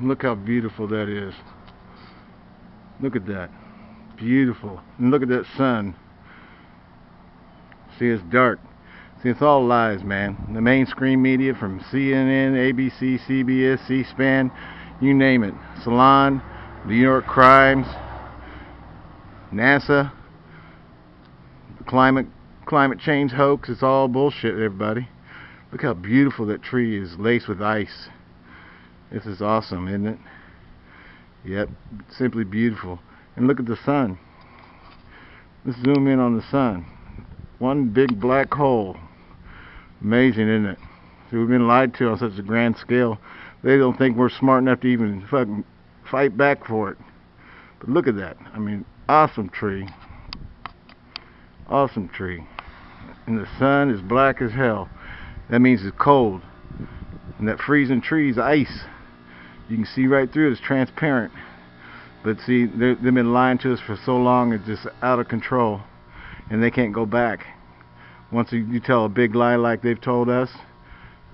Look how beautiful that is. Look at that. Beautiful. And look at that sun. See, it's dark. See, it's all lies, man. The mainstream media from CNN, ABC, CBS, C-SPAN, you name it. Salon, New York Crimes, NASA, climate climate change hoax. It's all bullshit, everybody. Look how beautiful that tree is, laced with ice. This is awesome, isn't it? Yep, simply beautiful. And look at the sun. Let's zoom in on the sun. One big black hole. Amazing, isn't it? So we've been lied to on such a grand scale. They don't think we're smart enough to even fucking fight back for it. But look at that. I mean, awesome tree. Awesome tree. And the sun is black as hell. That means it's cold. And that freezing tree is ice. You can see right through it. It's transparent. But see, they've been lying to us for so long, it's just out of control. And they can't go back. Once you tell a big lie like they've told us,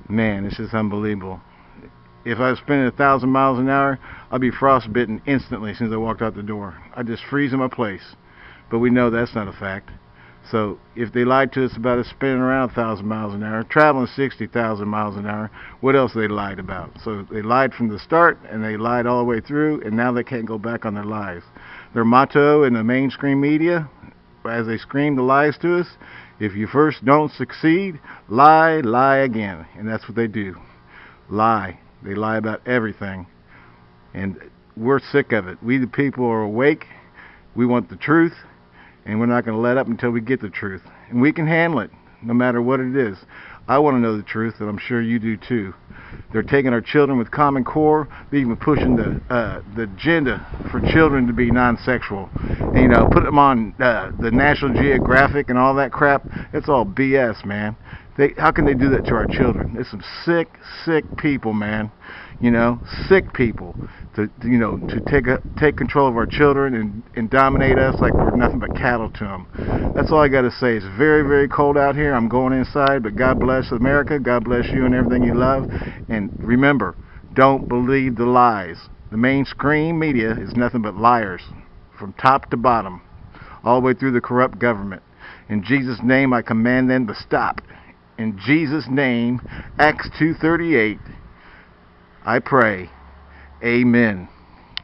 man, it's just unbelievable. If I was spinning a thousand miles an hour, I'd be frostbitten instantly as soon as I walked out the door. I'd just freeze in my place. But we know that's not a fact. So if they lied to us about it spinning around a thousand miles an hour, traveling 60,000 miles an hour, what else they lied about? So they lied from the start and they lied all the way through and now they can't go back on their lies. Their motto in the mainstream media, as they scream the lies to us, if you first don't succeed, lie, lie again. And that's what they do. Lie. They lie about everything. And we're sick of it. We the people are awake. We want the truth and we're not going to let up until we get the truth. And we can handle it, no matter what it is. I want to know the truth, and I'm sure you do too. They're taking our children with Common Core. They're even pushing the uh, the agenda for children to be non-sexual. And, you know, put them on uh, the National Geographic and all that crap. It's all BS, man. They, how can they do that to our children? There's some sick, sick people, man. You know, sick people to, you know, to take a, take control of our children and, and dominate us like we're nothing but cattle to them. That's all I got to say. It's very, very cold out here. I'm going inside, but God bless America. God bless you and everything you love. And remember, don't believe the lies. The mainstream media is nothing but liars, from top to bottom, all the way through the corrupt government. In Jesus' name, I command them to stop. In Jesus' name, Acts 2.38, I pray. Amen.